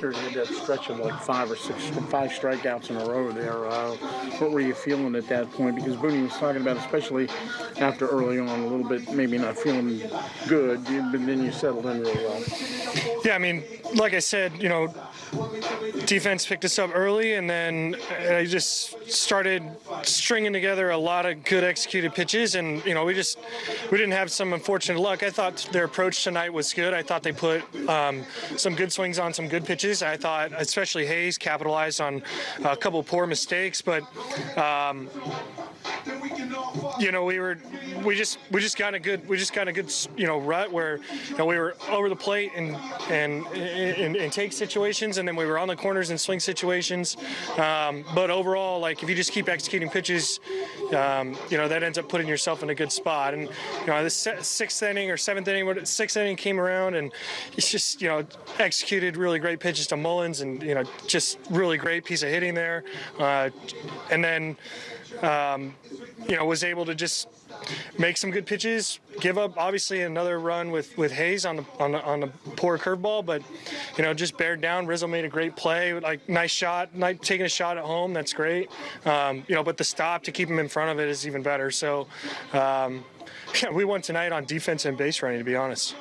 You had that stretch of like five or six, five strikeouts in a row there. Uh, what were you feeling at that point? Because Booney was talking about, especially after early on, a little bit maybe not feeling good, but then you settled in real well. Yeah, I mean, like I said, you know, defense picked us up early, and then I just started stringing together a lot of good executed pitches, and you know, we just we didn't have some unfortunate luck. I thought their approach tonight was good. I thought they put um, some good swings on some good pitches. I thought, especially Hays, capitalized on a couple poor mistakes, but. Um, you know, we were, we just, we just got a good, we just got a good, you know, rut where, you know, we were over the plate and and in, in take situations, and then we were on the corners and swing situations. Um, but overall, like if you just keep executing pitches, um, you know, that ends up putting yourself in a good spot. And you know, the sixth inning or seventh inning, sixth inning came around, and it's just, you know, executed really great pitches to Mullins, and you know, just really great piece of hitting there, uh, and then. Um, you know, was able to just make some good pitches, give up obviously another run with, with Hays on the on the, on the poor curveball, but you know just bared down. Rizzo made a great play, like nice shot, nice, taking a shot at home. That's great. Um, you know, but the stop to keep him in front of it is even better. So um, yeah, we won tonight on defense and base running, to be honest.